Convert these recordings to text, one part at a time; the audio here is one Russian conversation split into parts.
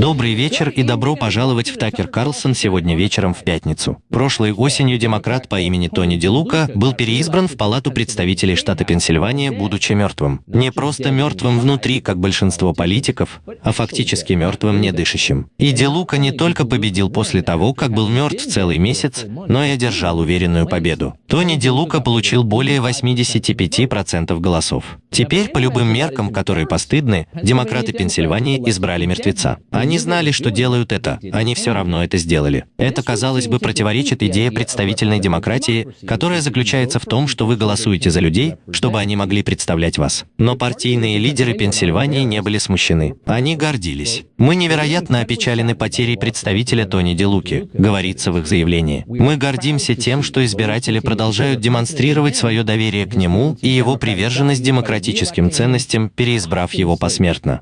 Добрый вечер и добро пожаловать в Такер Карлсон сегодня вечером в пятницу. Прошлой осенью демократ по имени Тони Делука был переизбран в Палату представителей штата Пенсильвания, будучи мертвым. Не просто мертвым внутри, как большинство политиков, а фактически мертвым недышащим. И Делука не только победил после того, как был мертв целый месяц, но и одержал уверенную победу. Тони Делука получил более 85% голосов. Теперь, по любым меркам, которые постыдны, демократы Пенсильвании избрали мертвеца. Они знали, что делают это, они все равно это сделали. Это, казалось бы, противоречит идее представительной демократии, которая заключается в том, что вы голосуете за людей, чтобы они могли представлять вас. Но партийные лидеры Пенсильвании не были смущены. Они гордились. «Мы невероятно опечалены потерей представителя Тони Делуки», говорится в их заявлении. «Мы гордимся тем, что избиратели продолжают демонстрировать свое доверие к нему и его приверженность демократическим ценностям, переизбрав его посмертно.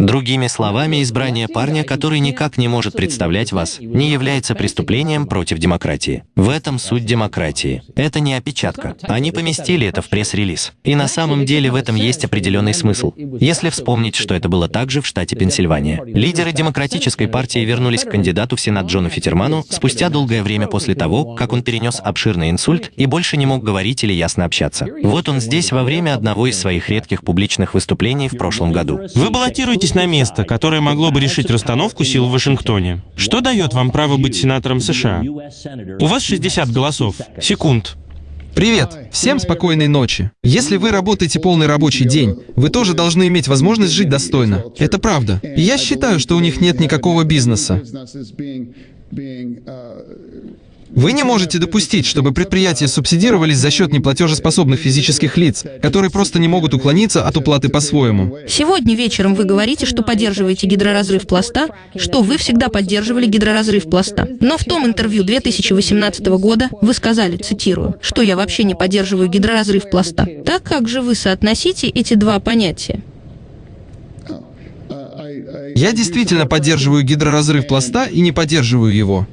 Другими словами, избрание парня, который никак не может представлять вас, не является преступлением против демократии. В этом суть демократии. Это не опечатка. Они поместили это в пресс-релиз. И на самом деле в этом есть определенный смысл. Если вспомнить, что это было также в штате Пенсильвания. Лидеры Демократической партии вернулись к кандидату в Сенат Джону Фитерману спустя долгое время после того, как он перенес обширный инсульт и больше не мог говорить или ясно общаться. Вот он здесь во время одного из своих редких публичных выступлений в прошлом году. Вы баллотируетесь на место, которое могло бы решить расстановку сил в Вашингтоне. Что дает вам право быть сенатором США? У вас 60 голосов. Секунд. Привет! Всем спокойной ночи. Если вы работаете полный рабочий день, вы тоже должны иметь возможность жить достойно. Это правда. И я считаю, что у них нет никакого бизнеса. Вы не можете допустить, чтобы предприятия субсидировались за счет неплатежеспособных физических лиц, которые просто не могут уклониться от уплаты по-своему. Сегодня вечером вы говорите, что поддерживаете гидроразрыв пласта, что вы всегда поддерживали гидроразрыв пласта. Но в том интервью 2018 года вы сказали, цитирую, что я вообще не поддерживаю гидроразрыв пласта. Так как же вы соотносите эти два понятия? Я действительно поддерживаю гидроразрыв пласта и не поддерживаю его.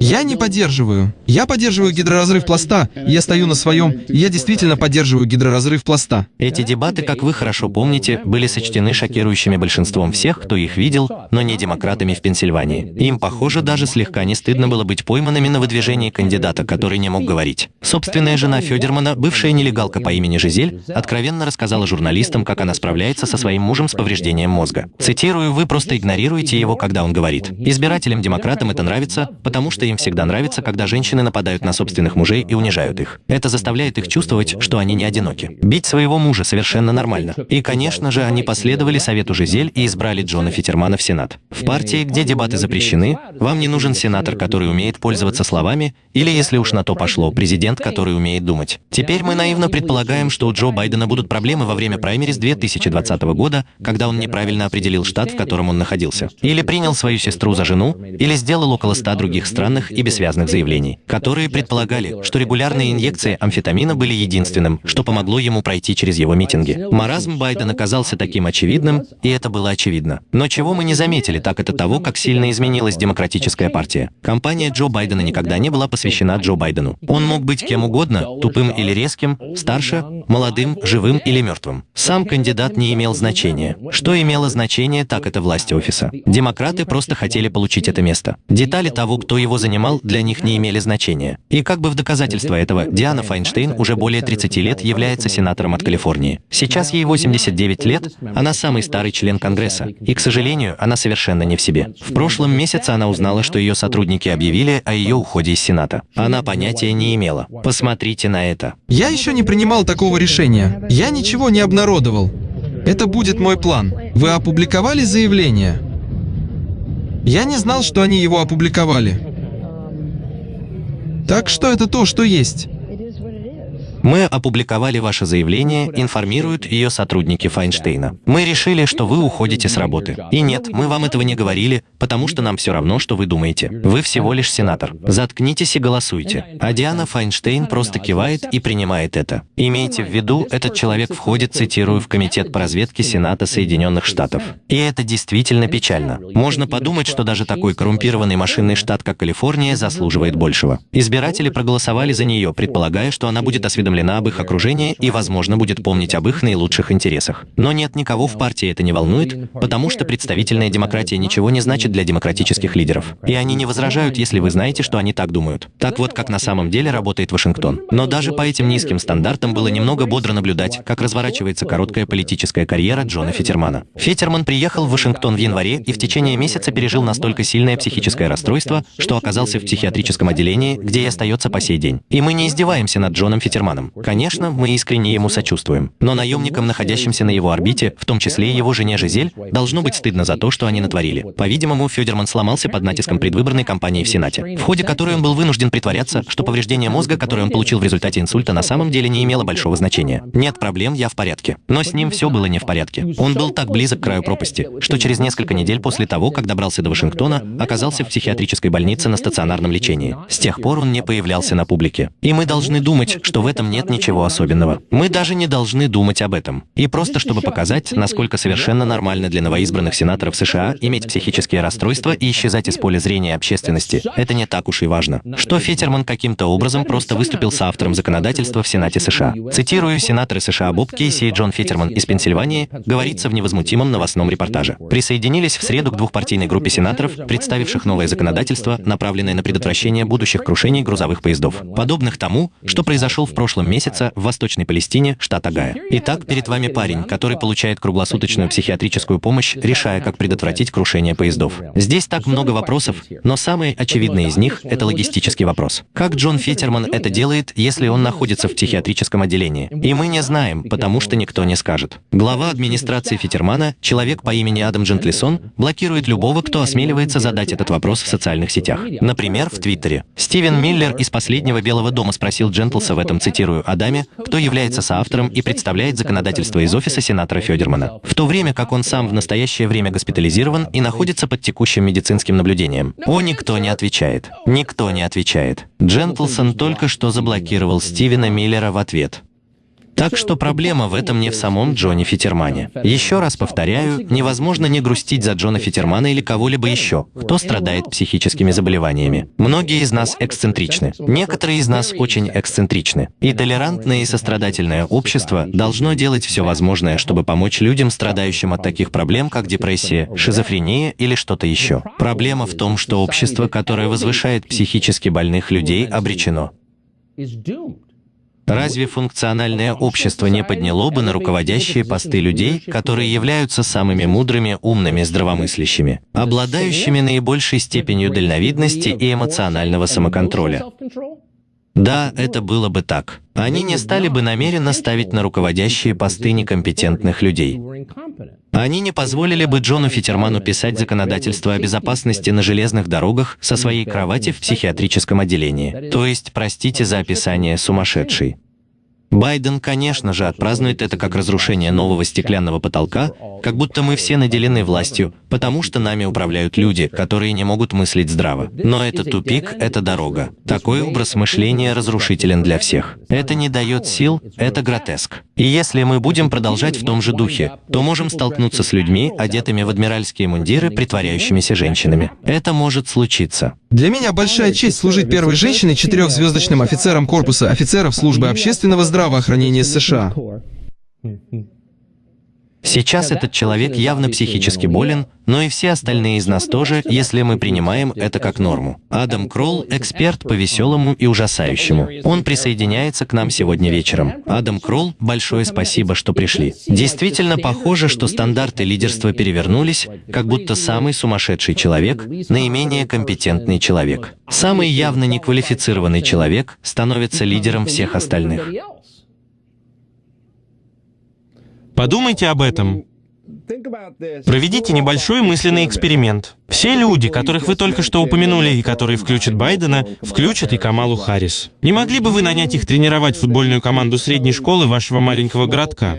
Я не поддерживаю. Я поддерживаю гидроразрыв пласта. Я стою на своем. Я действительно поддерживаю гидроразрыв пласта. Эти дебаты, как вы хорошо помните, были сочтены шокирующими большинством всех, кто их видел, но не демократами в Пенсильвании. Им, похоже, даже слегка не стыдно было быть пойманными на выдвижении кандидата, который не мог говорить. Собственная жена Федермана, бывшая нелегалка по имени Жизель, откровенно рассказала журналистам, как она справляется со своим мужем с повреждением мозга. Цитирую, «Вы просто игнорируете его, когда он говорит. Избирателям-демократам это нравится, потому что им всегда нравится, когда женщины нападают на собственных мужей и унижают их. Это заставляет их чувствовать, что они не одиноки. Бить своего мужа совершенно нормально. И, конечно же, они последовали совету Жизель и избрали Джона Фитермана в Сенат. В партии, где дебаты запрещены, вам не нужен сенатор, который умеет пользоваться словами, или, если уж на то пошло, президент, который умеет думать. Теперь мы наивно предполагаем, что у Джо Байдена будут проблемы во время праймериз 2020 года, когда он неправильно определил штат, в котором он находился. Или принял свою сестру за жену, или сделал около 100 других странных и бессвязных заявлений, которые предполагали, что регулярные инъекции амфетамина были единственным, что помогло ему пройти через его митинги. Маразм Байдена оказался таким очевидным, и это было очевидно. Но чего мы не заметили, так это того, как сильно изменилась демократическая партия. Компания Джо Байдена никогда не была посвящена Джо Байдену. Он мог быть кем угодно, тупым или резким, старше, молодым, живым или мертвым. Сам кандидат не имел значения. Что имело значение, так это власть офиса. Демократы просто хотели получить это место. Детали того, кто его занимал, для них не имели значения. И как бы в доказательство этого, Диана Файнштейн уже более 30 лет является сенатором от Калифорнии. Сейчас ей 89 лет, она самый старый член Конгресса. И, к сожалению, она совершенно не в себе. В прошлом месяце она узнала, что ее сотрудники объявили о ее уходе из Сената. Она понятия не имела. Посмотрите на это. Я еще не принимал такого решения. Я ничего не обнародовал. Это будет мой план. Вы опубликовали заявление? Я не знал, что они его опубликовали. Так что это то, что есть. Мы опубликовали ваше заявление, информируют ее сотрудники Файнштейна. Мы решили, что вы уходите с работы. И нет, мы вам этого не говорили, потому что нам все равно, что вы думаете. Вы всего лишь сенатор. Заткнитесь и голосуйте. А Диана Файнштейн просто кивает и принимает это. Имейте в виду, этот человек входит, цитирую, в Комитет по разведке Сената Соединенных Штатов. И это действительно печально. Можно подумать, что даже такой коррумпированный машинный штат, как Калифорния, заслуживает большего. Избиратели проголосовали за нее, предполагая, что она будет будет осведомлена об их окружении и, возможно, будет помнить об их наилучших интересах. Но нет никого в партии это не волнует, потому что представительная демократия ничего не значит для демократических лидеров. И они не возражают, если вы знаете, что они так думают. Так вот, как на самом деле работает Вашингтон. Но даже по этим низким стандартам было немного бодро наблюдать, как разворачивается короткая политическая карьера Джона Фетермана. Фетерман приехал в Вашингтон в январе и в течение месяца пережил настолько сильное психическое расстройство, что оказался в психиатрическом отделении, где и остается по сей день. И мы не издеваемся над Джоном Фетерманом. Конечно, мы искренне ему сочувствуем. Но наемникам, находящимся на его орбите, в том числе и его жене Жизель, должно быть стыдно за то, что они натворили. По-видимому, Федерман сломался под натиском предвыборной кампании в Сенате, в ходе которой он был вынужден притворяться, что повреждение мозга, которое он получил в результате инсульта, на самом деле не имело большого значения. Нет проблем, я в порядке. Но с ним все было не в порядке. Он был так близок к краю пропасти, что через несколько недель после того, как добрался до Вашингтона, оказался в психиатрической больнице на стационарном лечении. С тех пор он не появлялся на публике. И мы должны думать, что в этом нет ничего особенного. Мы даже не должны думать об этом. И просто чтобы показать, насколько совершенно нормально для новоизбранных сенаторов США иметь психические расстройства и исчезать из поля зрения общественности, это не так уж и важно. Что Фетерман каким-то образом просто выступил с автором законодательства в Сенате США. Цитирую, сенаторы США Боб Кейси и Джон Фетерман из Пенсильвании, говорится в невозмутимом новостном репортаже. Присоединились в среду к двухпартийной группе сенаторов, представивших новое законодательство, направленное на предотвращение будущих крушений грузовых поездов, подобных тому, что произошел в прошлом месяце в Восточной Палестине, штат Агая. Итак, перед вами парень, который получает круглосуточную психиатрическую помощь, решая, как предотвратить крушение поездов. Здесь так много вопросов, но самый очевидный из них — это логистический вопрос. Как Джон Фетерман это делает, если он находится в психиатрическом отделении? И мы не знаем, потому что никто не скажет. Глава администрации Фетермана, человек по имени Адам Джентлисон, блокирует любого, кто осмеливается задать этот вопрос в социальных сетях. Например, в Твиттере. Стивен Миллер из «Последнего Белого дома» спросил Джентлса в этом, цитирую, Адаме, кто является соавтором и представляет законодательство из офиса сенатора Федермана, в то время как он сам в настоящее время госпитализирован и находится под текущим медицинским наблюдением. О, никто не отвечает. Никто не отвечает. Джентлсон только что заблокировал Стивена Миллера в ответ. Так что проблема в этом не в самом Джоне Фитермане. Еще раз повторяю, невозможно не грустить за Джона Фитермана или кого-либо еще, кто страдает психическими заболеваниями. Многие из нас эксцентричны. Некоторые из нас очень эксцентричны. И толерантное и сострадательное общество должно делать все возможное, чтобы помочь людям, страдающим от таких проблем, как депрессия, шизофрения или что-то еще. Проблема в том, что общество, которое возвышает психически больных людей, обречено. Разве функциональное общество не подняло бы на руководящие посты людей, которые являются самыми мудрыми, умными, здравомыслящими, обладающими наибольшей степенью дальновидности и эмоционального самоконтроля? Да, это было бы так. Они не стали бы намеренно ставить на руководящие посты некомпетентных людей. Они не позволили бы Джону Фитерману писать законодательство о безопасности на железных дорогах со своей кровати в психиатрическом отделении. То есть, простите за описание, сумасшедший. Байден, конечно же, отпразднует это как разрушение нового стеклянного потолка, как будто мы все наделены властью, потому что нами управляют люди, которые не могут мыслить здраво. Но это тупик, это дорога. Такой образ мышления разрушителен для всех. Это не дает сил, это гротеск. И если мы будем продолжать в том же духе, то можем столкнуться с людьми, одетыми в адмиральские мундиры, притворяющимися женщинами. Это может случиться. Для меня большая честь служить первой женщиной четырехзвездочным офицером корпуса офицеров службы общественного здравоохранения США. Сейчас этот человек явно психически болен, но и все остальные из нас тоже, если мы принимаем это как норму. Адам Кролл — эксперт по веселому и ужасающему. Он присоединяется к нам сегодня вечером. Адам Кролл, большое спасибо, что пришли. Действительно похоже, что стандарты лидерства перевернулись, как будто самый сумасшедший человек — наименее компетентный человек. Самый явно неквалифицированный человек становится лидером всех остальных. Подумайте об этом. Проведите небольшой мысленный эксперимент. Все люди, которых вы только что упомянули и которые включат Байдена, включат и Камалу Харрис. Не могли бы вы нанять их тренировать футбольную команду средней школы вашего маленького городка?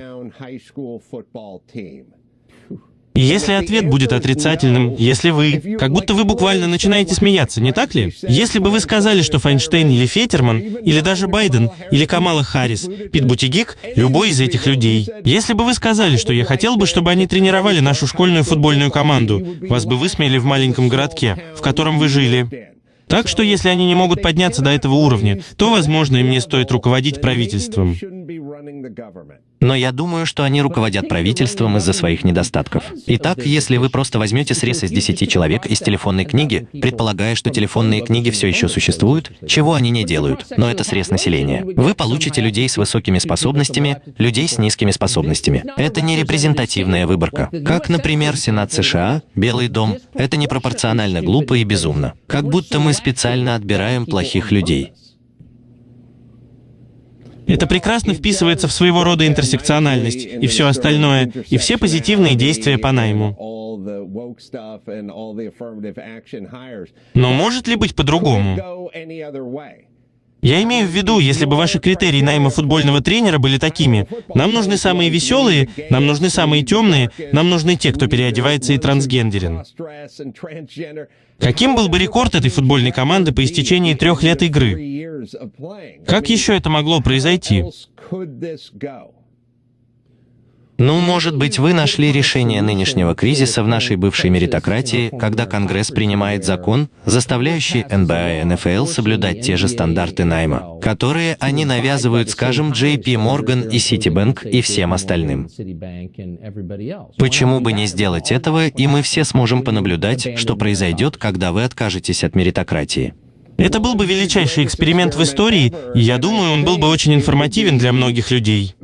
И если ответ будет отрицательным, если вы... Как будто вы буквально начинаете смеяться, не так ли? Если бы вы сказали, что Файнштейн или Фетерман, или даже Байден, или Камала Харрис, Пит Бутигик, любой из этих людей. Если бы вы сказали, что я хотел бы, чтобы они тренировали нашу школьную футбольную команду, вас бы высмеяли в маленьком городке, в котором вы жили. Так что если они не могут подняться до этого уровня, то, возможно, им не стоит руководить правительством. Но я думаю, что они руководят правительством из-за своих недостатков. Итак, если вы просто возьмете срез из 10 человек из телефонной книги, предполагая, что телефонные книги все еще существуют, чего они не делают, но это срез населения, вы получите людей с высокими способностями, людей с низкими способностями. Это не репрезентативная выборка. Как, например, Сенат США, Белый дом. Это непропорционально глупо и безумно. Как будто мы специально отбираем плохих людей. Это прекрасно вписывается в своего рода интерсекциональность и все остальное, и все позитивные действия по найму. Но может ли быть по-другому? Я имею в виду, если бы ваши критерии найма футбольного тренера были такими, нам нужны самые веселые, нам нужны самые темные, нам нужны те, кто переодевается и трансгендерен. Каким был бы рекорд этой футбольной команды по истечении трех лет игры? Как еще это могло произойти? Ну, может быть, вы нашли решение нынешнего кризиса в нашей бывшей меритократии, когда Конгресс принимает закон, заставляющий НБА и НФЛ соблюдать те же стандарты найма, которые они навязывают, скажем, JP Morgan и Citibank и всем остальным. Почему бы не сделать этого, и мы все сможем понаблюдать, что произойдет, когда вы откажетесь от меритократии? Это был бы величайший эксперимент в истории, и я думаю, он был бы очень информативен для многих людей.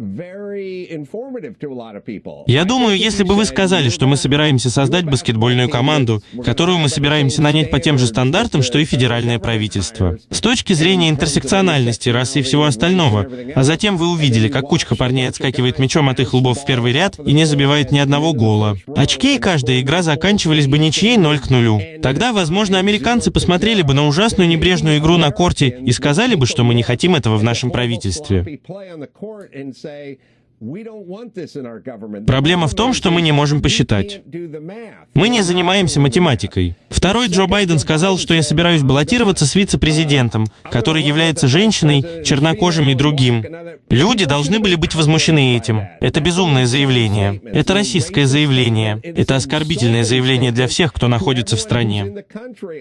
Я думаю, если бы вы сказали, что мы собираемся создать баскетбольную команду, которую мы собираемся нанять по тем же стандартам, что и федеральное правительство. С точки зрения интерсекциональности, расы и всего остального. А затем вы увидели, как кучка парней отскакивает мячом от их лбов в первый ряд и не забивает ни одного гола. Очки и каждая игра заканчивались бы ничьей 0 к 0. Тогда, возможно, американцы посмотрели бы на ужасную небрежную игру на корте и сказали бы, что мы не хотим этого в нашем правительстве. Проблема в том, что мы не можем посчитать. Мы не занимаемся математикой. Второй Джо Байден сказал, что я собираюсь баллотироваться с вице-президентом, который является женщиной, чернокожим и другим. Люди должны были быть возмущены этим. Это безумное заявление. Это расистское заявление. Это оскорбительное заявление для всех, кто находится в стране.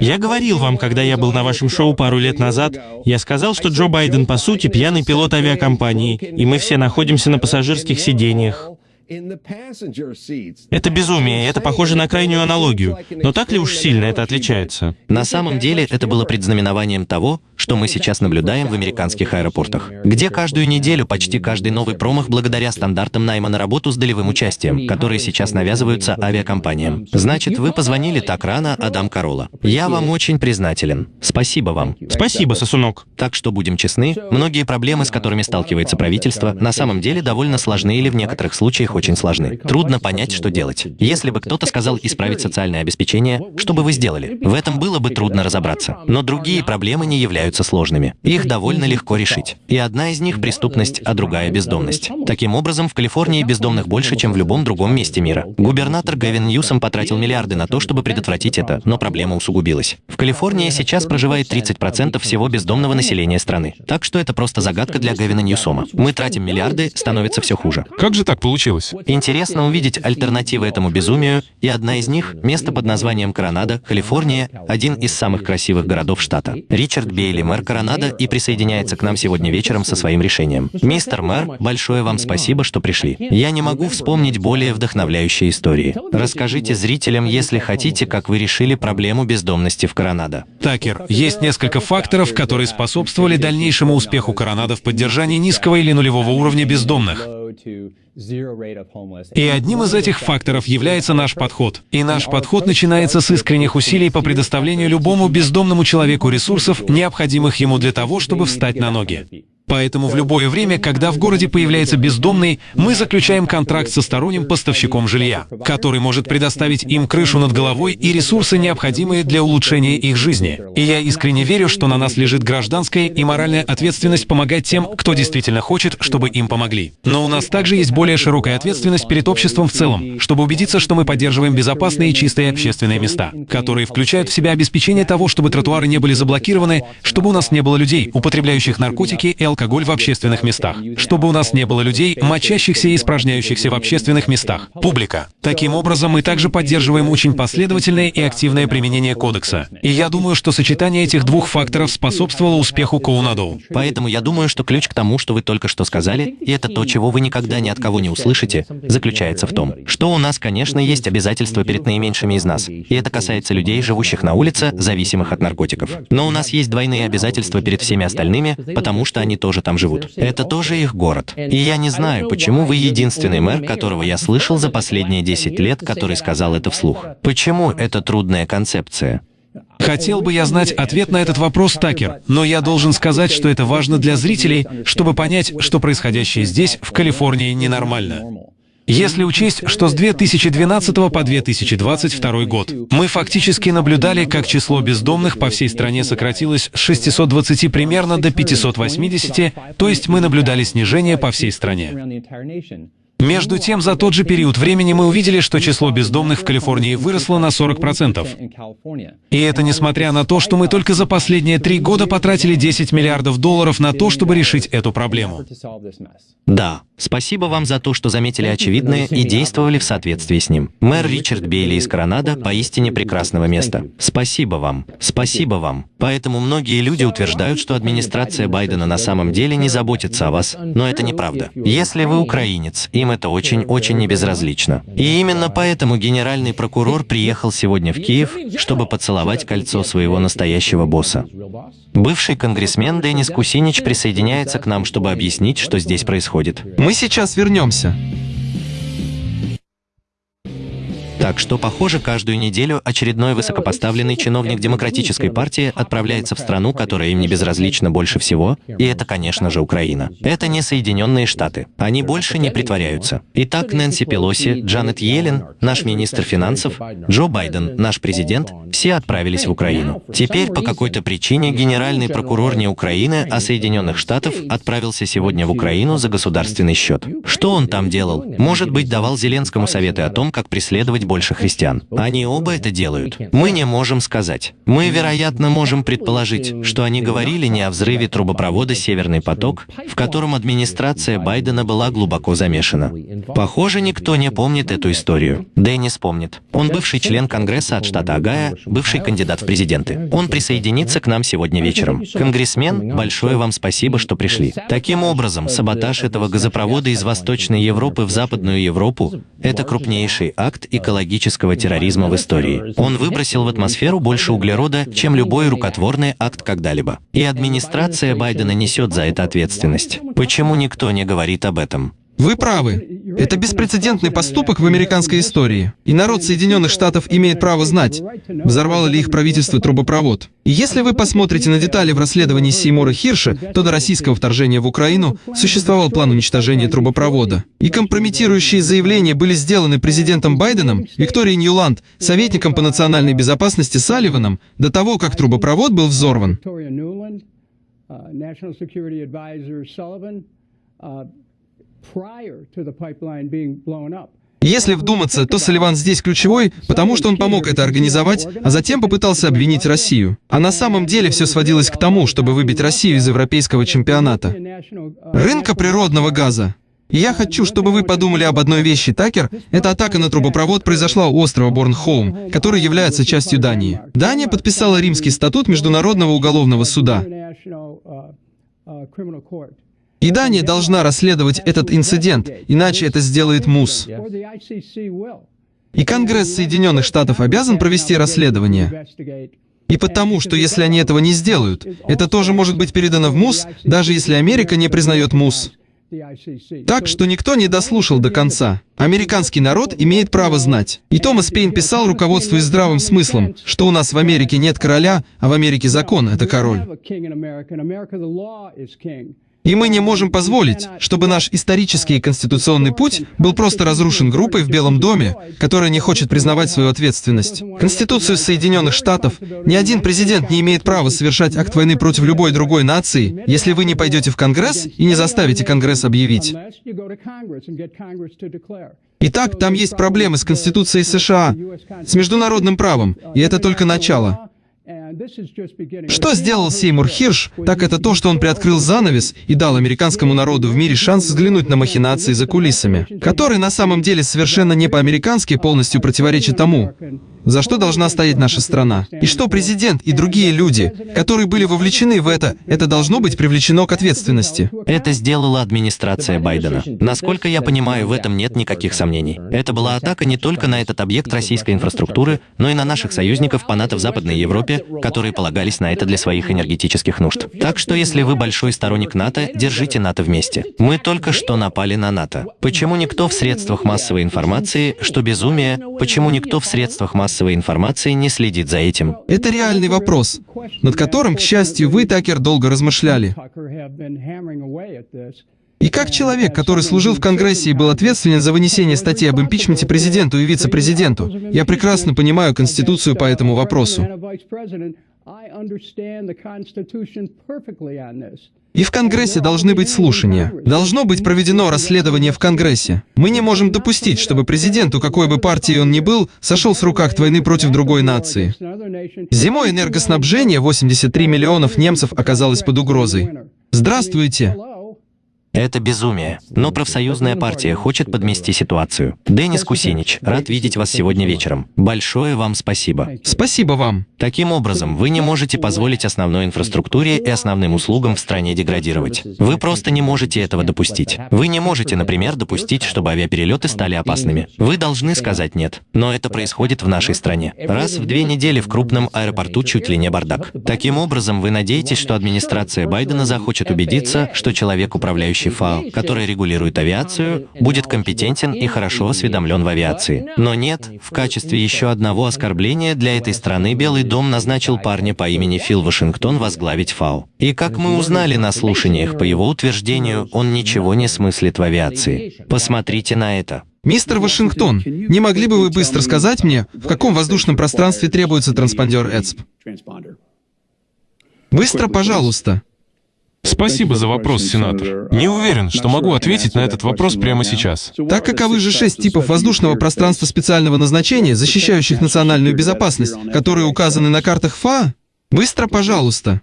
Я говорил вам, когда я был на вашем шоу пару лет назад, я сказал, что Джо Байден, по сути, пьяный пилот авиакомпании, и мы все находимся на пассажирском пассажирских сидениях. Это безумие, это похоже на крайнюю аналогию. Но так ли уж сильно это отличается? На самом деле это было предзнаменованием того, что мы сейчас наблюдаем в американских аэропортах, где каждую неделю почти каждый новый промах благодаря стандартам найма на работу с долевым участием, которые сейчас навязываются авиакомпаниям. Значит, вы позвонили так рано, Адам Корола. Я вам очень признателен. Спасибо вам. Спасибо, сосунок. Так что будем честны, многие проблемы, с которыми сталкивается правительство, на самом деле довольно сложны или в некоторых случаях очень сложны. Трудно понять, что делать. Если бы кто-то сказал исправить социальное обеспечение, что бы вы сделали? В этом было бы трудно разобраться. Но другие проблемы не являются сложными. Их довольно легко решить. И одна из них — преступность, а другая — бездомность. Таким образом, в Калифорнии бездомных больше, чем в любом другом месте мира. Губернатор Гевин Ньюсом потратил миллиарды на то, чтобы предотвратить это, но проблема усугубилась. В Калифорнии сейчас проживает 30% всего бездомного населения страны. Так что это просто загадка для Гевина Ньюсома. Мы тратим миллиарды, становится все хуже. Как же так получилось? Интересно увидеть альтернативы этому безумию, и одна из них — место под названием Коронадо, Калифорния, один из самых красивых городов штата. Ричард Бейли, мэр Коронадо, и присоединяется к нам сегодня вечером со своим решением. Мистер мэр, большое вам спасибо, что пришли. Я не могу вспомнить более вдохновляющие истории. Расскажите зрителям, если хотите, как вы решили проблему бездомности в Коронадо. Такер, есть несколько факторов, которые способствовали дальнейшему успеху Коронадо в поддержании низкого или нулевого уровня бездомных. И одним из этих факторов является наш подход. И наш подход начинается с искренних усилий по предоставлению любому бездомному человеку ресурсов, необходимых ему для того, чтобы встать на ноги. Поэтому в любое время, когда в городе появляется бездомный, мы заключаем контракт со сторонним поставщиком жилья, который может предоставить им крышу над головой и ресурсы, необходимые для улучшения их жизни. И я искренне верю, что на нас лежит гражданская и моральная ответственность помогать тем, кто действительно хочет, чтобы им помогли. Но у нас также есть более широкая ответственность перед обществом в целом, чтобы убедиться, что мы поддерживаем безопасные и чистые общественные места, которые включают в себя обеспечение того, чтобы тротуары не были заблокированы, чтобы у нас не было людей, употребляющих наркотики и алкоголь, алкоголь в общественных местах, чтобы у нас не было людей, мочащихся и испражняющихся в общественных местах. Публика. Таким образом, мы также поддерживаем очень последовательное и активное применение кодекса. И я думаю, что сочетание этих двух факторов способствовало успеху Коунадоу. Поэтому я думаю, что ключ к тому, что вы только что сказали, и это то, чего вы никогда ни от кого не услышите, заключается в том, что у нас, конечно, есть обязательства перед наименьшими из нас, и это касается людей, живущих на улице, зависимых от наркотиков. Но у нас есть двойные обязательства перед всеми остальными, потому что они тоже там живут. Это тоже их город. И я не знаю, почему вы единственный мэр, которого я слышал за последние 10 лет, который сказал это вслух. Почему это трудная концепция? Хотел бы я знать ответ на этот вопрос, Такер, но я должен сказать, что это важно для зрителей, чтобы понять, что происходящее здесь, в Калифорнии, ненормально. Если учесть, что с 2012 по 2022 год мы фактически наблюдали, как число бездомных по всей стране сократилось с 620 примерно до 580, то есть мы наблюдали снижение по всей стране. Между тем, за тот же период времени мы увидели, что число бездомных в Калифорнии выросло на 40%. И это несмотря на то, что мы только за последние три года потратили 10 миллиардов долларов на то, чтобы решить эту проблему. Да, спасибо вам за то, что заметили очевидное и действовали в соответствии с ним. Мэр Ричард Бейли из Коронада поистине прекрасного места. Спасибо вам, спасибо вам. Поэтому многие люди утверждают, что администрация Байдена на самом деле не заботится о вас, но это неправда. Если вы украинец, им это очень-очень небезразлично. И именно поэтому генеральный прокурор приехал сегодня в Киев, чтобы поцеловать кольцо своего настоящего босса. Бывший конгрессмен Денис Кусинич присоединяется к нам, чтобы объяснить, что здесь происходит. Мы сейчас вернемся. Так что, похоже, каждую неделю очередной высокопоставленный чиновник Демократической партии отправляется в страну, которая им не безразлична больше всего, и это, конечно же, Украина. Это не Соединенные Штаты. Они больше не притворяются. Итак, Нэнси Пелоси, Джанет Йеллен, наш министр финансов, Джо Байден, наш президент, все отправились в Украину. Теперь по какой-то причине генеральный прокурор не Украины, а Соединенных Штатов отправился сегодня в Украину за государственный счет. Что он там делал? Может быть, давал Зеленскому советы о том, как преследовать больше христиан. Они оба это делают. Мы не можем сказать. Мы, вероятно, можем предположить, что они говорили не о взрыве трубопровода «Северный поток», в котором администрация Байдена была глубоко замешана. Похоже, никто не помнит эту историю. Деннис помнит. Он бывший член Конгресса от штата Огайо, бывший кандидат в президенты. Он присоединится к нам сегодня вечером. Конгрессмен, большое вам спасибо, что пришли. Таким образом, саботаж этого газопровода из Восточной Европы в Западную Европу – это крупнейший акт экологического экологического терроризма в истории. Он выбросил в атмосферу больше углерода, чем любой рукотворный акт когда-либо. И администрация Байдена несет за это ответственность. Почему никто не говорит об этом? Вы правы. Это беспрецедентный поступок в американской истории. И народ Соединенных Штатов имеет право знать, взорвало ли их правительство трубопровод. И если вы посмотрите на детали в расследовании Сеймура Хирша, то до российского вторжения в Украину существовал план уничтожения трубопровода. И компрометирующие заявления были сделаны президентом Байденом, Викторией Ньюланд, советником по национальной безопасности Салливаном, до того, как трубопровод был взорван. Если вдуматься, то Салливан здесь ключевой, потому что он помог это организовать, а затем попытался обвинить Россию. А на самом деле все сводилось к тому, чтобы выбить Россию из европейского чемпионата. Рынка природного газа. И я хочу, чтобы вы подумали об одной вещи, Такер. Эта атака на трубопровод произошла у острова Борнхолм, который является частью Дании. Дания подписала Римский статут Международного уголовного суда. И Дания должна расследовать этот инцидент, иначе это сделает МУС. И Конгресс Соединенных Штатов обязан провести расследование. И потому, что если они этого не сделают, это тоже может быть передано в МУС, даже если Америка не признает МУС. Так что никто не дослушал до конца. Американский народ имеет право знать. И Томас Пейн писал, руководствуясь здравым смыслом, что у нас в Америке нет короля, а в Америке закон — это король. И мы не можем позволить, чтобы наш исторический и конституционный путь был просто разрушен группой в Белом доме, которая не хочет признавать свою ответственность. Конституцию Соединенных Штатов ни один президент не имеет права совершать акт войны против любой другой нации, если вы не пойдете в Конгресс и не заставите Конгресс объявить. Итак, там есть проблемы с Конституцией США, с международным правом, и это только начало. Что сделал Сеймур Хирш, так это то, что он приоткрыл занавес и дал американскому народу в мире шанс взглянуть на махинации за кулисами, которые на самом деле совершенно не по-американски полностью противоречат тому, за что должна стоять наша страна. И что президент и другие люди, которые были вовлечены в это, это должно быть привлечено к ответственности. Это сделала администрация Байдена. Насколько я понимаю, в этом нет никаких сомнений. Это была атака не только на этот объект российской инфраструктуры, но и на наших союзников НАТО в Западной Европе, которые полагались на это для своих энергетических нужд. Так что если вы большой сторонник НАТО, держите НАТО вместе. Мы только что напали на НАТО. Почему никто в средствах массовой информации, что безумие, почему никто в средствах массовой информации не следит за этим? Это реальный вопрос, над которым, к счастью, вы, Такер, долго размышляли. И как человек, который служил в Конгрессе и был ответственен за вынесение статей об импичменте президенту и вице-президенту, я прекрасно понимаю Конституцию по этому вопросу. И в Конгрессе должны быть слушания. Должно быть проведено расследование в Конгрессе. Мы не можем допустить, чтобы президенту, какой бы партии он ни был, сошел с рук акт войны против другой нации. Зимой энергоснабжение 83 миллионов немцев оказалось под угрозой. Здравствуйте! Это безумие. Но профсоюзная партия хочет подмести ситуацию. Денис Кусинич, рад видеть вас сегодня вечером. Большое вам спасибо. Спасибо вам. Таким образом, вы не можете позволить основной инфраструктуре и основным услугам в стране деградировать. Вы просто не можете этого допустить. Вы не можете, например, допустить, чтобы авиаперелеты стали опасными. Вы должны сказать «нет». Но это происходит в нашей стране. Раз в две недели в крупном аэропорту чуть ли не бардак. Таким образом, вы надеетесь, что администрация Байдена захочет убедиться, что человек, управляющий ФАО, который регулирует авиацию, будет компетентен и хорошо осведомлен в авиации. Но нет, в качестве еще одного оскорбления для этой страны Белый дом назначил парня по имени Фил Вашингтон возглавить ФАО. И как мы узнали на слушаниях, по его утверждению, он ничего не смыслит в авиации. Посмотрите на это. Мистер Вашингтон, не могли бы вы быстро сказать мне, в каком воздушном пространстве требуется транспондер ЭЦП? Быстро, пожалуйста. Спасибо за вопрос, сенатор. Не уверен, что могу ответить на этот вопрос прямо сейчас. Так каковы же шесть типов воздушного пространства специального назначения, защищающих национальную безопасность, которые указаны на картах ФА? Быстро, пожалуйста.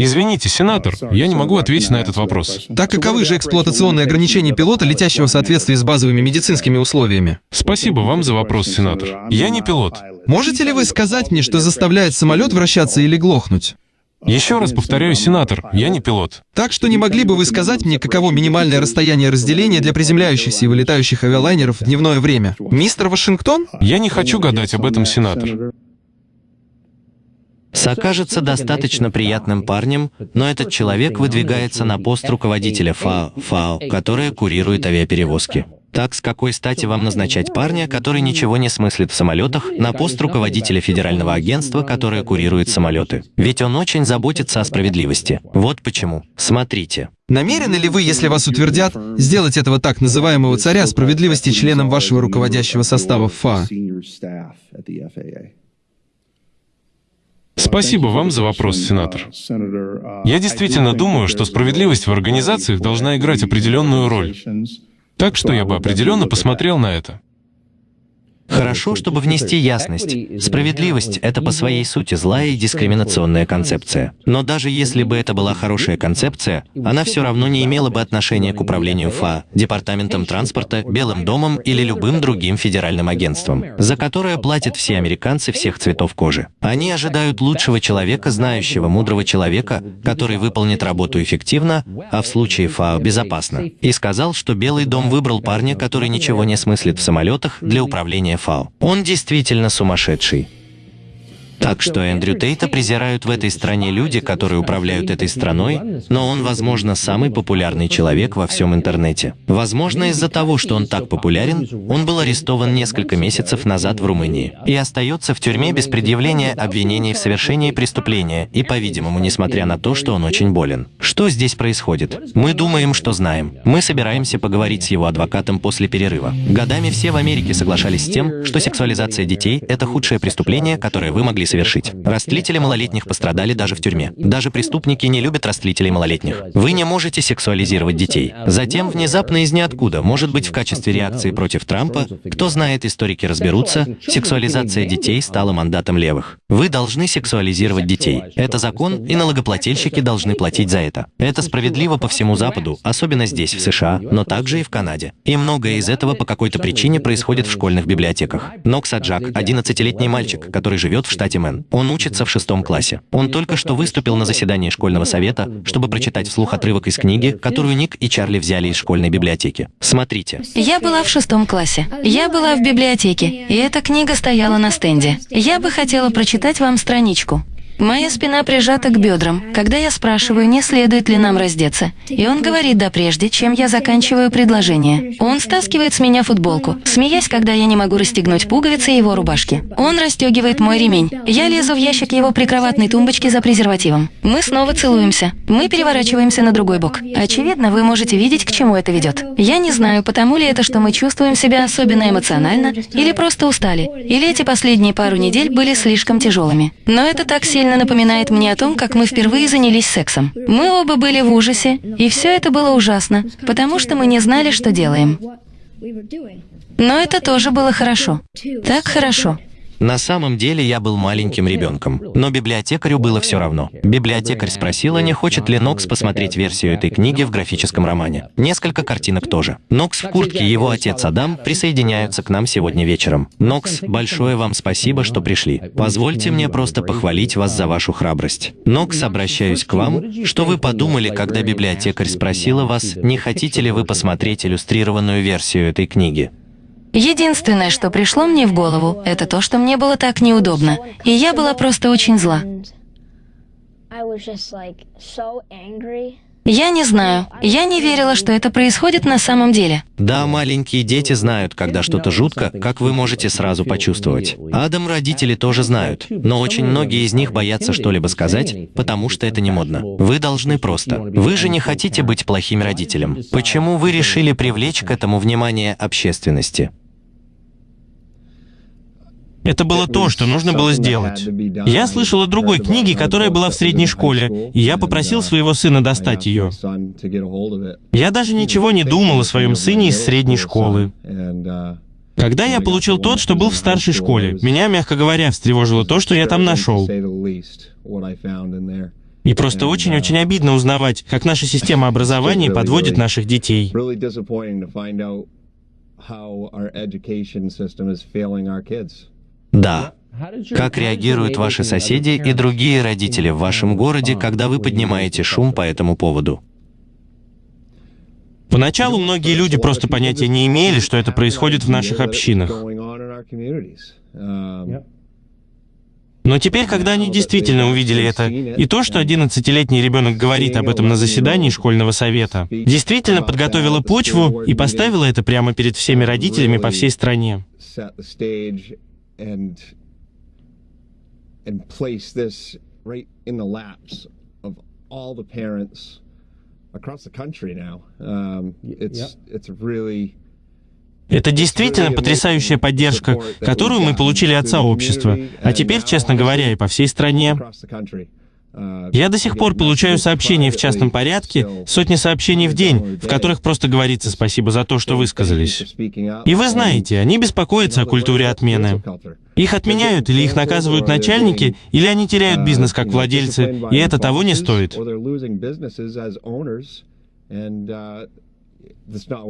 Извините, сенатор, я не могу ответить на этот вопрос. Так каковы же эксплуатационные ограничения пилота, летящего в соответствии с базовыми медицинскими условиями? Спасибо вам за вопрос, сенатор. Я не пилот. Можете ли вы сказать мне, что заставляет самолет вращаться или глохнуть? Еще раз повторяю, сенатор, я не пилот. Так что не могли бы вы сказать мне, каково минимальное расстояние разделения для приземляющихся и вылетающих авиалайнеров в дневное время? Мистер Вашингтон? Я не хочу гадать об этом, сенатор. Сокажется достаточно приятным парнем, но этот человек выдвигается на пост руководителя ФАО, ФАО, которая курирует авиаперевозки. Так с какой стати вам назначать парня, который ничего не смыслит в самолетах, на пост руководителя федерального агентства, которое курирует самолеты? Ведь он очень заботится о справедливости. Вот почему. Смотрите. Намерены ли вы, если вас утвердят, сделать этого так называемого царя справедливости членом вашего руководящего состава ФА? Спасибо вам за вопрос, сенатор. Я действительно думаю, что справедливость в организациях должна играть определенную роль. Так что я бы определенно посмотрел на это. Хорошо, чтобы внести ясность. Справедливость — это по своей сути злая и дискриминационная концепция. Но даже если бы это была хорошая концепция, она все равно не имела бы отношения к управлению ФА, Департаментом транспорта, Белым домом или любым другим федеральным агентством, за которое платят все американцы всех цветов кожи. Они ожидают лучшего человека, знающего, мудрого человека, который выполнит работу эффективно, а в случае ФАО безопасно. И сказал, что Белый дом выбрал парня, который ничего не смыслит в самолетах, для управления ФАО. Он действительно сумасшедший. Так что Эндрю Тейта презирают в этой стране люди, которые управляют этой страной, но он, возможно, самый популярный человек во всем интернете. Возможно, из-за того, что он так популярен, он был арестован несколько месяцев назад в Румынии и остается в тюрьме без предъявления обвинений в совершении преступления и, по-видимому, несмотря на то, что он очень болен. Что здесь происходит? Мы думаем, что знаем. Мы собираемся поговорить с его адвокатом после перерыва. Годами все в Америке соглашались с тем, что сексуализация детей — это худшее преступление, которое вы могли совершить. Растлители малолетних пострадали даже в тюрьме. Даже преступники не любят растлителей малолетних. Вы не можете сексуализировать детей. Затем, внезапно из ниоткуда, может быть, в качестве реакции против Трампа, кто знает, историки разберутся, сексуализация детей стала мандатом левых. Вы должны сексуализировать детей. Это закон, и налогоплательщики должны платить за это. Это справедливо по всему Западу, особенно здесь, в США, но также и в Канаде. И многое из этого по какой-то причине происходит в школьных библиотеках. Нокс Аджак, 11-летний мальчик, который живет в штате Мэн. Он учится в шестом классе. Он только что выступил на заседании школьного совета, чтобы прочитать вслух отрывок из книги, которую Ник и Чарли взяли из школьной библиотеки. Смотрите. Я была в шестом классе. Я была в библиотеке, и эта книга стояла на стенде. Я бы хотела прочитать вам страничку. Моя спина прижата к бедрам, когда я спрашиваю, не следует ли нам раздеться. И он говорит «да» прежде, чем я заканчиваю предложение. Он стаскивает с меня футболку, смеясь, когда я не могу расстегнуть пуговицы его рубашки. Он расстегивает мой ремень. Я лезу в ящик его прикроватной тумбочки за презервативом. Мы снова целуемся. Мы переворачиваемся на другой бок. Очевидно, вы можете видеть, к чему это ведет. Я не знаю, потому ли это, что мы чувствуем себя особенно эмоционально, или просто устали, или эти последние пару недель были слишком тяжелыми. Но это так сильно сильно напоминает мне о том, как мы впервые занялись сексом. Мы оба были в ужасе, и все это было ужасно, потому что мы не знали, что делаем. Но это тоже было хорошо. Так хорошо. На самом деле я был маленьким ребенком, но библиотекарю было все равно. Библиотекарь спросила, не хочет ли Нокс посмотреть версию этой книги в графическом романе. Несколько картинок тоже. Нокс в куртке и его отец Адам присоединяются к нам сегодня вечером. Нокс, большое вам спасибо, что пришли. Позвольте мне просто похвалить вас за вашу храбрость. Нокс, обращаюсь к вам. Что вы подумали, когда библиотекарь спросила вас, не хотите ли вы посмотреть иллюстрированную версию этой книги? Единственное, что пришло мне в голову, это то, что мне было так неудобно, и я была просто очень зла. Я не знаю. Я не верила, что это происходит на самом деле. Да, маленькие дети знают, когда что-то жутко, как вы можете сразу почувствовать. Адам родители тоже знают, но очень многие из них боятся что-либо сказать, потому что это не модно. Вы должны просто. Вы же не хотите быть плохим родителем. Почему вы решили привлечь к этому внимание общественности? Это было то, что нужно было сделать. Я слышал о другой книге, которая была в средней школе, и я попросил своего сына достать ее. Я даже ничего не думал о своем сыне из средней школы. Когда я получил тот, что был в старшей школе, меня, мягко говоря, встревожило то, что я там нашел. И просто очень-очень обидно узнавать, как наша система образования подводит наших детей. Да. Как реагируют ваши соседи и другие родители в вашем городе, когда вы поднимаете шум по этому поводу? Поначалу многие люди просто понятия не имели, что это происходит в наших общинах. Но теперь, когда они действительно увидели это, и то, что 11-летний ребенок говорит об этом на заседании школьного совета, действительно подготовило почву и поставило это прямо перед всеми родителями по всей стране and and place this right in the laps of all the parents across the country now. Um, it's it's really это действительно потрясающая поддержка, которую мы получили от сообщества, а теперь, честно говоря, и по всей стране. Я до сих пор получаю сообщения в частном порядке, сотни сообщений в день, в которых просто говорится спасибо за то, что высказались. И вы знаете, они беспокоятся о культуре отмены. Их отменяют или их наказывают начальники, или они теряют бизнес как владельцы, и это того не стоит.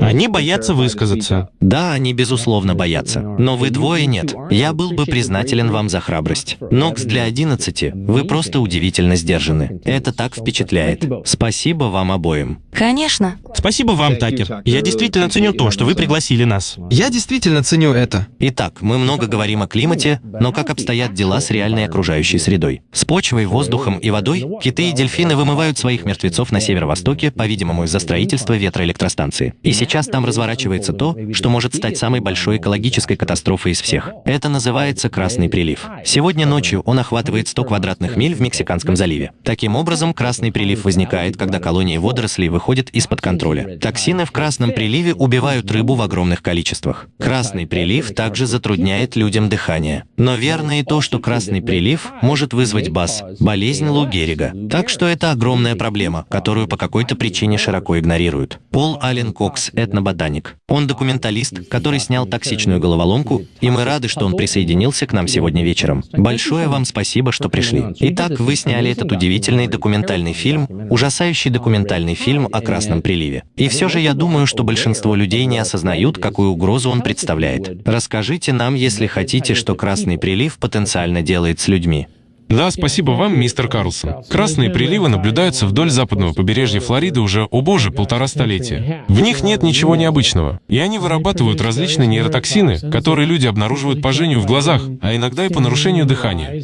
Они боятся высказаться. Да, они безусловно боятся. Но вы двое нет. Я был бы признателен вам за храбрость. Нокс для 11, вы просто удивительно сдержаны. Это так впечатляет. Спасибо вам обоим. Конечно. Спасибо вам, Такер. Я действительно ценю то, что вы пригласили нас. Я действительно ценю это. Итак, мы много говорим о климате, но как обстоят дела с реальной окружающей средой? С почвой, воздухом и водой киты и дельфины вымывают своих мертвецов на северо-востоке, по-видимому, из-за строительства ветроэлектростанций. Станции. И сейчас там разворачивается то, что может стать самой большой экологической катастрофой из всех. Это называется Красный прилив. Сегодня ночью он охватывает 100 квадратных миль в Мексиканском заливе. Таким образом, Красный прилив возникает, когда колонии водорослей выходят из-под контроля. Токсины в Красном приливе убивают рыбу в огромных количествах. Красный прилив также затрудняет людям дыхание. Но верно и то, что Красный прилив может вызвать БАС – болезнь Лу Геррига. Так что это огромная проблема, которую по какой-то причине широко игнорируют. Пол Аллен Кокс – этноботаник. Он документалист, который снял токсичную головоломку, и мы рады, что он присоединился к нам сегодня вечером. Большое вам спасибо, что пришли. Итак, вы сняли этот удивительный документальный фильм, ужасающий документальный фильм о Красном приливе. И все же я думаю, что большинство людей не осознают, какую угрозу он представляет. Расскажите нам, если хотите, что Красный прилив потенциально делает с людьми. Да, спасибо вам, мистер Карлсон. Красные приливы наблюдаются вдоль западного побережья Флориды уже, о боже, полтора столетия. В них нет ничего необычного. И они вырабатывают различные нейротоксины, которые люди обнаруживают по жжению в глазах, а иногда и по нарушению дыхания.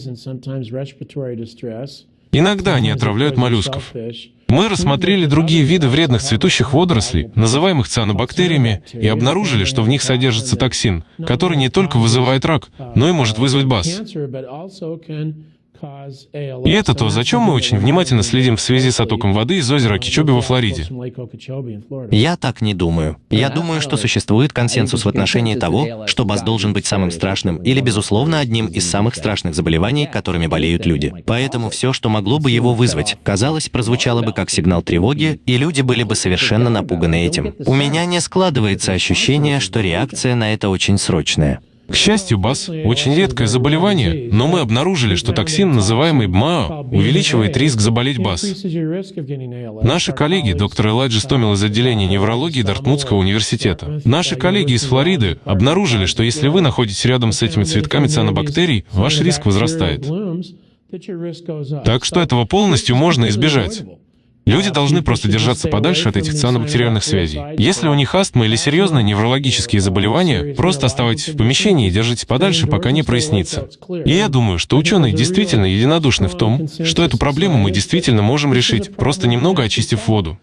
Иногда они отравляют моллюсков. Мы рассмотрели другие виды вредных цветущих водорослей, называемых цианобактериями, и обнаружили, что в них содержится токсин, который не только вызывает рак, но и может вызвать БАС. И это то, за чем мы очень внимательно следим в связи с оттоком воды из озера Кичоби во Флориде. Я так не думаю. Я думаю, что существует консенсус в отношении того, что БАС должен быть самым страшным или, безусловно, одним из самых страшных заболеваний, которыми болеют люди. Поэтому все, что могло бы его вызвать, казалось, прозвучало бы как сигнал тревоги, и люди были бы совершенно напуганы этим. У меня не складывается ощущение, что реакция на это очень срочная. К счастью, БАС – очень редкое заболевание, но мы обнаружили, что токсин, называемый БМАО, увеличивает риск заболеть БАС. Наши коллеги, доктор Элайджи Стомил из отделения неврологии Дартмутского университета, наши коллеги из Флориды обнаружили, что если вы находитесь рядом с этими цветками цианобактерий, ваш риск возрастает. Так что этого полностью можно избежать. Люди должны просто держаться подальше от этих цианобактериальных связей. Если у них астма или серьезные неврологические заболевания, просто оставайтесь в помещении и держитесь подальше, пока не прояснится. И я думаю, что ученые действительно единодушны в том, что эту проблему мы действительно можем решить, просто немного очистив воду.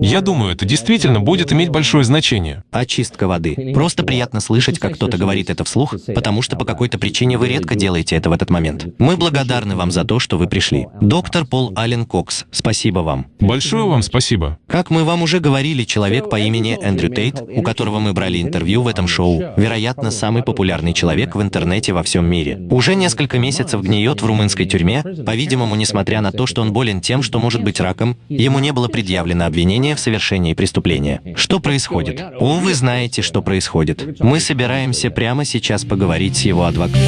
Я думаю, это действительно будет иметь большое значение. Очистка воды. Просто приятно слышать, как кто-то говорит это вслух, потому что по какой-то причине вы редко делаете это в этот момент. Мы благодарны вам за то, что вы пришли. Доктор Пол Аллен Кокс, спасибо вам. Большое вам спасибо. Как мы вам уже говорили, человек по имени Эндрю Тейт, у которого мы брали интервью в этом шоу, вероятно, самый популярный человек в интернете во всем мире. Уже несколько месяцев гниет в румынской тюрьме, по-видимому, несмотря на то, что он болен тем, что может быть раком, ему не было предъявлено обвинение в совершении преступления. Что происходит? О, вы знаете, что происходит. Мы собираемся прямо сейчас поговорить с его адвокатом.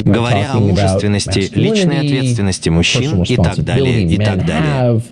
Говоря о мужественности, личной ответственности мужчин и так далее, и так далее.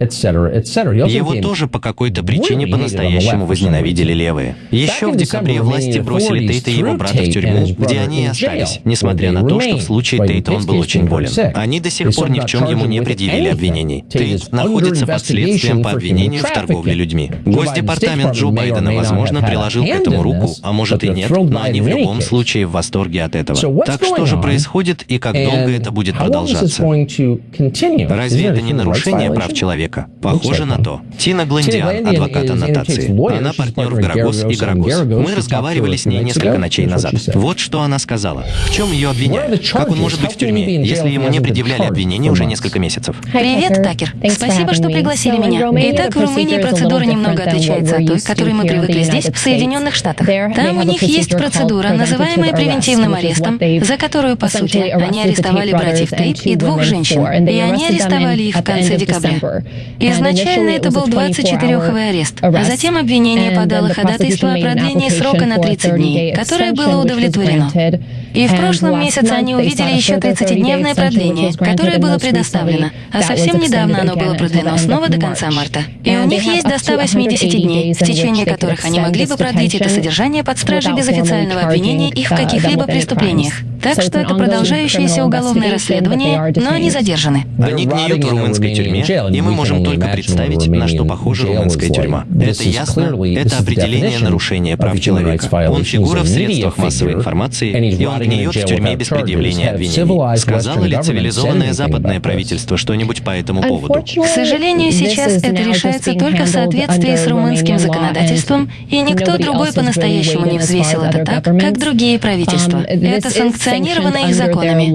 Его тоже по какой-то причине по-настоящему возненавидели левые. Еще в декабре власти бросили Тейта и его брата в тюрьму, где они и остались, несмотря на то, что в случае Тейта он был очень болен. Они до сих пор ни в чем ему не предъявили обвинений. Тейт находится под следствием по обвинению в торговле людьми. Госдепартамент Джо Байдена, возможно, приложил к этому руку, а может и нет, но они в любом случае в восторге от этого. Так что же происходит и как долго это будет продолжаться? Разве это не нарушение прав человека? Человека. Похоже на то. Тина Глендиан, адвокат аннотации. Она партнер в Гарагос и Гарагос. Мы разговаривали с ней несколько ночей назад. Вот что она сказала. В чем ее обвиняют? Как он может быть в тюрьме, если ему не предъявляли обвинения уже несколько месяцев? Привет, Такер. Спасибо, что пригласили меня. Итак, в Румынии процедура немного отличается от той, к которой мы привыкли здесь, в Соединенных Штатах. Там у них есть процедура, называемая превентивным арестом, за которую, по сути, они арестовали братьев Тейт и двух женщин. И они арестовали их в конце декабря. Изначально это был 24-овый арест, а затем обвинение подало ходатайство о продлении срока на 30 дней, которое было удовлетворено. И в прошлом месяце они увидели еще 30-дневное продление, которое было предоставлено, а совсем недавно оно было продлено снова до конца марта. И у них есть до 180 дней, в течение которых они могли бы продлить это содержание под стражей без официального обвинения их в каких-либо преступлениях. Так что это продолжающееся уголовное расследование, но они задержаны. Они гниют в румынской тюрьме, и мы можем только представить, на что похожа румынская тюрьма. Это ясно, это определение нарушения прав человека. Он фигура в средствах массовой информации, и он не гниет в тюрьме без предъявления обвинений. Сказала ли цивилизованное западное правительство что-нибудь по этому поводу? К сожалению, сейчас это решается только в соответствии с румынским законодательством, и никто другой по-настоящему не взвесил это так, как другие правительства. Это санкционировано их законами.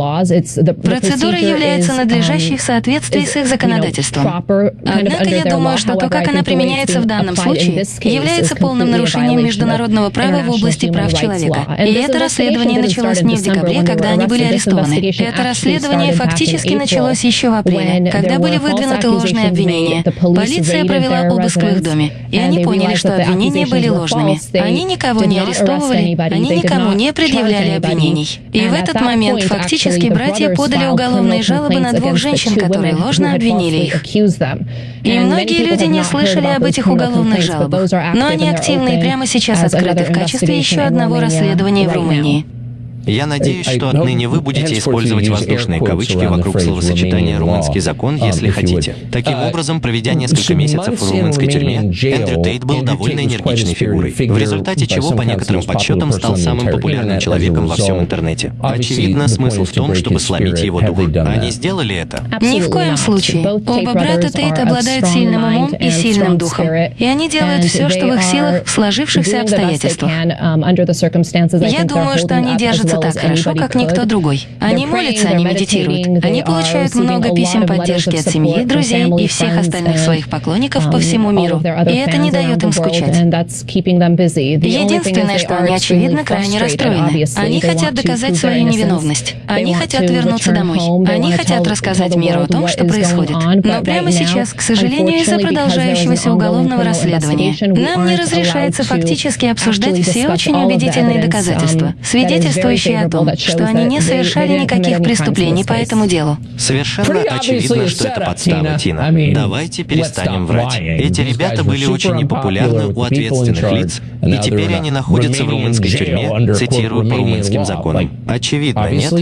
Процедура является надлежащей в соответствии с их законодательством. Однако я думаю, что то, как она применяется в данном случае, является полным нарушением международного права в области прав человека. И это расследование началось не в декабре, когда они были арестованы. Это расследование фактически началось еще в апреле, когда были выдвинуты ложные обвинения. Полиция провела обыск в их доме, и они поняли, что обвинения были ложными. Они никого не арестовывали, они никому не предъявляли обвинений. И в этот момент фактически братья подали уголовные жалобы на двух женщин, которые ложно обвинили их. И многие люди не слышали об этих уголовных жалобах, но они активны и прямо сейчас открыты в качестве еще одного расследования в Румынии. Я надеюсь, что отныне вы будете использовать воздушные кавычки вокруг словосочетания «румынский закон», если хотите. Таким образом, проведя несколько месяцев в румынской тюрьме, Эндрю Тейт был довольно энергичной фигурой, в результате чего, по некоторым подсчетам, стал самым популярным человеком во всем интернете. Очевидно, смысл в том, чтобы сломить его дух. Они сделали это? Ни в коем случае. Оба брата Тейт обладают сильным умом и сильным духом. И они делают все, что в их силах в сложившихся обстоятельствах. Я думаю, что они держатся так хорошо, как никто другой. Они молятся, они медитируют. Они получают много писем поддержки от семьи, друзей и всех остальных своих поклонников по всему миру. И это не дает им скучать. Единственное, что они, очевидно, крайне расстроены. Они хотят доказать свою невиновность. Они хотят вернуться домой. Они хотят рассказать миру о том, что происходит. Но прямо сейчас, к сожалению, из-за продолжающегося уголовного расследования, нам не разрешается фактически обсуждать все очень убедительные доказательства, свидетельствующие о том, что они не совершали никаких преступлений по этому делу. Совершенно очевидно, что это подстава, Тина. Давайте перестанем врать. Эти ребята были очень непопулярны у ответственных лиц, и теперь они находятся в румынской тюрьме, цитирую по румынским законам. Очевидно, нет?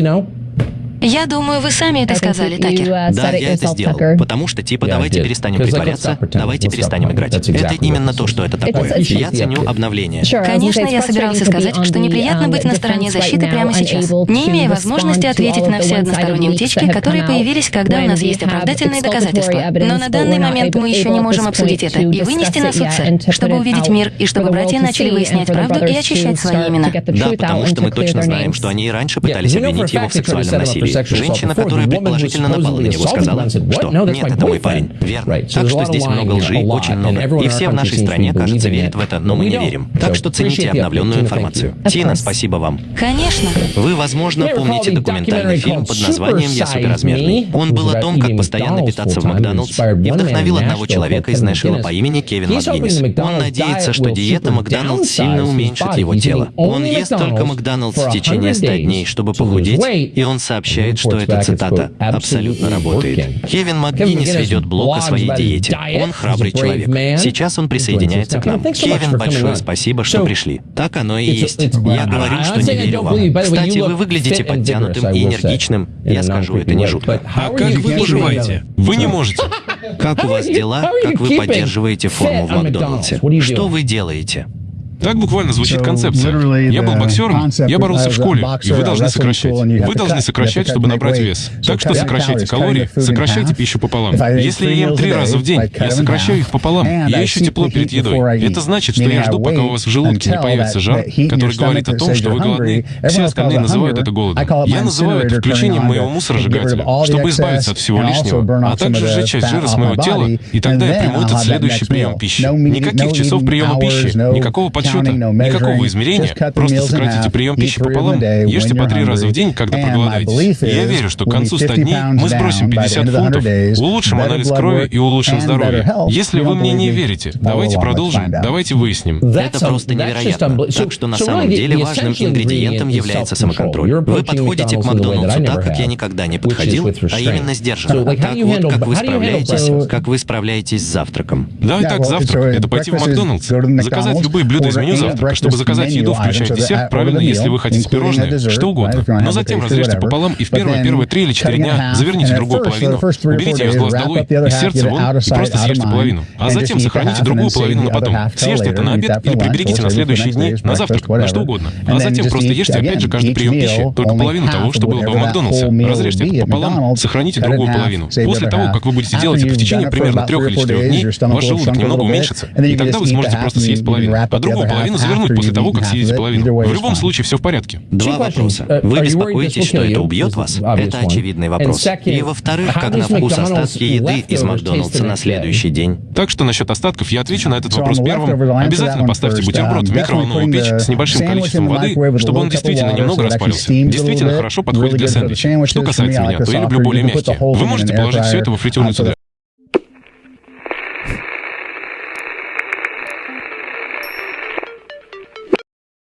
Я думаю, вы сами это сказали, Такер. Да, я это сделал. Потому что, типа, давайте перестанем притворяться, давайте перестанем играть. Это именно то, что это такое. Я ценю обновление. Конечно, я собирался сказать, что неприятно быть на стороне защиты прямо сейчас, не имея возможности ответить на все односторонние утечки, которые появились, когда у нас есть оправдательные доказательства. Но на данный момент мы еще не можем обсудить это и вынести на суд, сэр, чтобы увидеть мир и чтобы братья начали выяснять правду и очищать свои имена. Да, потому что мы точно знаем, что они и раньше пытались обвинить его в сексуальном насилии. Женщина, которая предположительно напала на него, сказала, что «нет, это мой парень». Верно. Так что здесь много лжи, очень много. И все в нашей стране, кажется, верят в это, но мы не верим. Так что цените обновленную информацию. Тина, спасибо вам. Конечно. Вы, возможно, помните документальный фильм под названием «Я суперразмерный». Он был о том, как постоянно питаться в Макдональдс и вдохновил одного человека из Нэшвилла по имени Кевин МакГиннис. Он надеется, что диета Макдональдс сильно уменьшит его тело. Он ест только Макдональдс в течение 100 дней, чтобы похудеть, и он сообщает, что эта цитата абсолютно работает. Кевин МакГиннис ведет блог о своей диете. Он храбрый человек. Сейчас он присоединяется к нам. Кевин, большое спасибо, что пришли. Так оно и есть. Я говорю, что не верю вам. Кстати, вы выглядите подтянутым и энергичным. Я скажу, это не жутко. А как вы поживаете? Вы не можете. Как у вас дела? Как вы поддерживаете форму в Макдональдсе? Что вы делаете? Так буквально звучит концепция. Я был боксером, я боролся в школе, и вы должны сокращать. Вы должны сокращать, чтобы набрать вес. Так что сокращайте калории, сокращайте пищу пополам. Если я ем три раза в день, я сокращаю их пополам. Я ищу тепло перед едой. Это значит, что я жду, пока у вас в желудке не появится жар, который говорит о том, что вы голодны. Все остальные называют это голодом. Я называю это включением моего мусоросжигателя, чтобы избавиться от всего лишнего, а также сжечь часть жира с моего тела, и тогда я приму этот следующий прием пищи. Никаких часов приема пищи, никакого подсчета подсчета, никакого измерения. Просто сократите прием пищи пополам. Ешьте по три раза в день, когда проголодаетесь. я верю, что к концу 100 дней мы сбросим 50 фунтов, улучшим анализ крови и улучшим здоровье. Если вы мне не верите, давайте продолжим, давайте выясним. Это просто невероятно. Так что на самом деле важным ингредиентом является самоконтроль. Вы подходите к Макдоналдсу так, как я никогда не подходил, а именно сдержанно. Так вот, как вы справляетесь, как вы справляетесь с завтраком. Да, и так завтрак — это пойти в Макдоналдс, заказать любые блюда из меню завтрака. Чтобы заказать еду, включая десерт, правильно, если вы хотите пирожное, что угодно. Но затем разрежьте пополам и в первые, первые три или четыре дня заверните другую половину, уберите ее с глаз долой и сердце вон, и просто съешьте половину. А затем сохраните другую половину на потом. Съешьте это на обед или приберегите на следующие дни, на завтрак, на что угодно. А затем просто ешьте опять же каждый прием пищи, только половину того, что было бы в Макдональдсе. Разрежьте это пополам, сохраните другую половину. После того, как вы будете делать это в течение примерно трех или четырех дней, ваш желудок немного уменьшится, и тогда вы сможете просто съесть половину, а другую половину завернуть после того, как съедите половину. В любом случае, все в порядке. Два вопроса. Вы беспокоитесь, что это убьет вас? Это очевидный вопрос. И во-вторых, как на вкус остатки еды из Макдоналдса на следующий день? Так что насчет остатков я отвечу на этот вопрос первым. Обязательно поставьте бутерброд в микроволновую печь с небольшим количеством воды, чтобы он действительно немного распарился. Действительно хорошо подходит для сэндвича. Что касается меня, то я люблю более мягкие. Вы можете положить все это во фритюрницу для